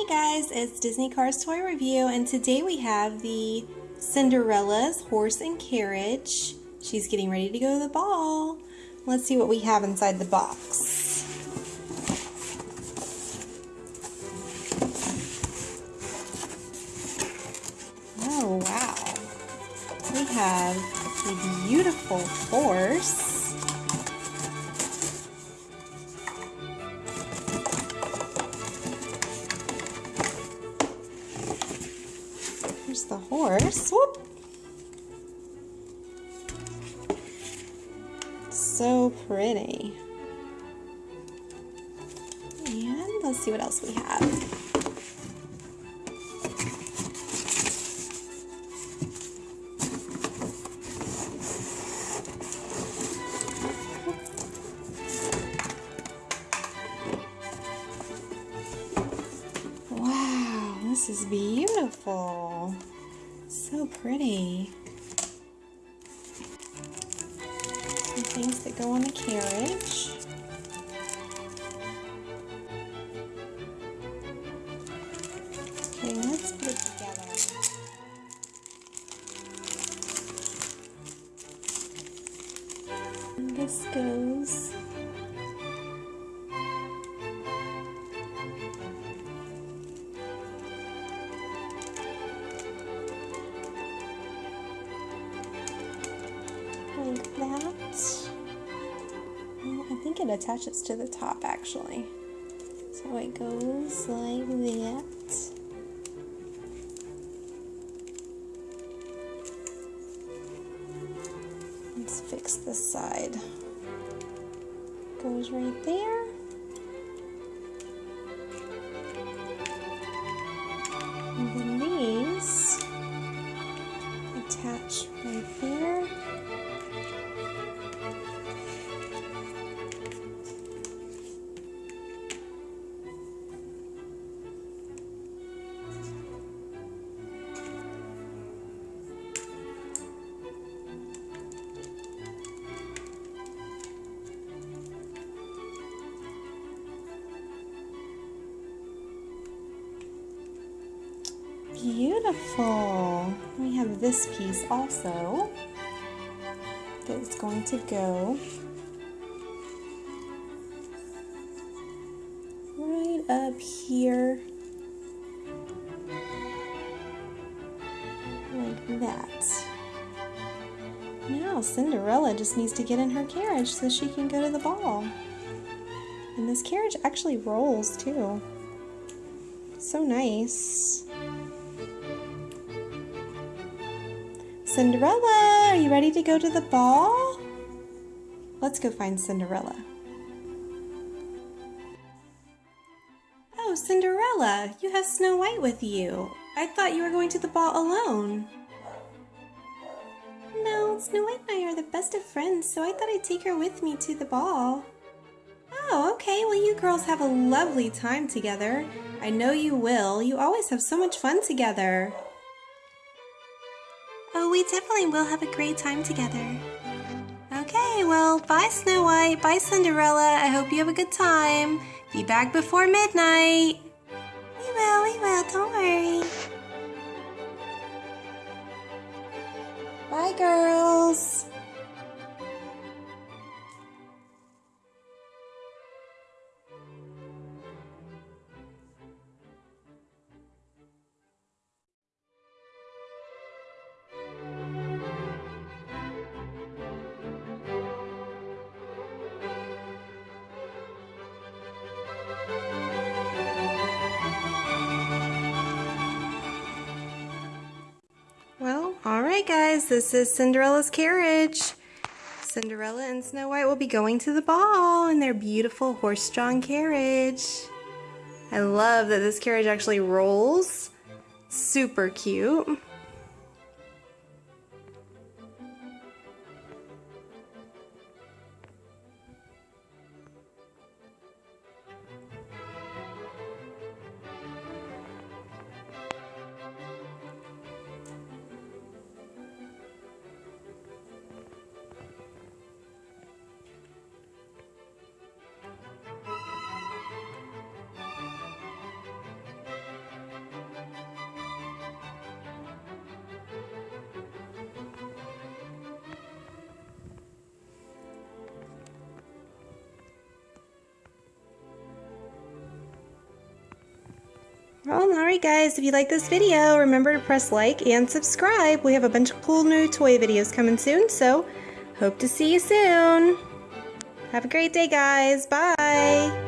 Hey guys, it's Disney Cars Toy Review and today we have the Cinderella's Horse and Carriage. She's getting ready to go to the ball. Let's see what we have inside the box. Oh wow. We have a beautiful horse. So pretty. And let's see what else we have. Wow, this is beautiful. So pretty. Things that go on the carriage. Okay, let's put it together. And this goes like that. Well, I think it attaches to the top actually. So it goes like that. Let's fix this side. Goes right there. Beautiful. We have this piece also that is going to go right up here like that. Now Cinderella just needs to get in her carriage so she can go to the ball. And this carriage actually rolls too. So nice. Cinderella, are you ready to go to the ball? Let's go find Cinderella. Oh, Cinderella, you have Snow White with you. I thought you were going to the ball alone. No, Snow White and I are the best of friends, so I thought I'd take her with me to the ball. Oh, okay, well you girls have a lovely time together. I know you will. You always have so much fun together. We definitely will have a great time together. Okay, well, bye Snow White, bye Cinderella. I hope you have a good time. Be back before midnight. We will, we will, don't worry. Bye, girls. Guys, this is Cinderella's carriage. Cinderella and Snow White will be going to the ball in their beautiful horse-drawn carriage. I love that this carriage actually rolls. Super cute. Well, alright guys, if you like this video, remember to press like and subscribe. We have a bunch of cool new toy videos coming soon, so hope to see you soon. Have a great day, guys. Bye.